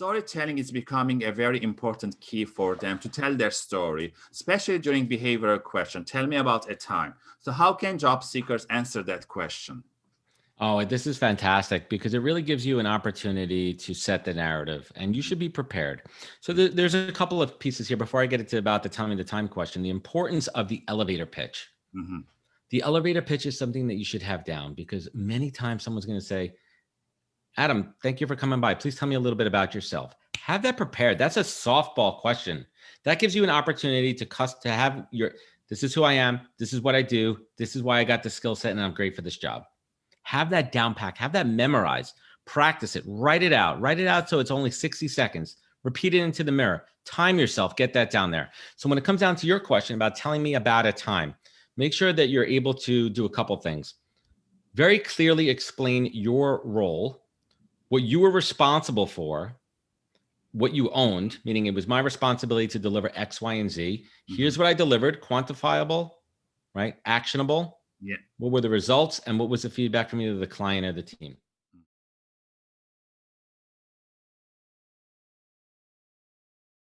storytelling is becoming a very important key for them to tell their story, especially during behavioral question. Tell me about a time. So how can job seekers answer that question? Oh, this is fantastic because it really gives you an opportunity to set the narrative and you should be prepared. So th there's a couple of pieces here before I get into about the time telling the time question, the importance of the elevator pitch. Mm -hmm. The elevator pitch is something that you should have down because many times someone's going to say, Adam, thank you for coming by. Please tell me a little bit about yourself. Have that prepared. That's a softball question. That gives you an opportunity to cuss to have your this is who I am. This is what I do. This is why I got the skill set and I'm great for this job. Have that down pack, have that memorized, practice it, write it out, write it out so it's only 60 seconds. Repeat it into the mirror. Time yourself, get that down there. So when it comes down to your question about telling me about a time, make sure that you're able to do a couple things. Very clearly explain your role what you were responsible for, what you owned, meaning it was my responsibility to deliver X, Y, and Z. Here's mm-hmm. what I delivered, quantifiable, right? Actionable. Yeah. What were the results and what was the feedback from either the client or the team?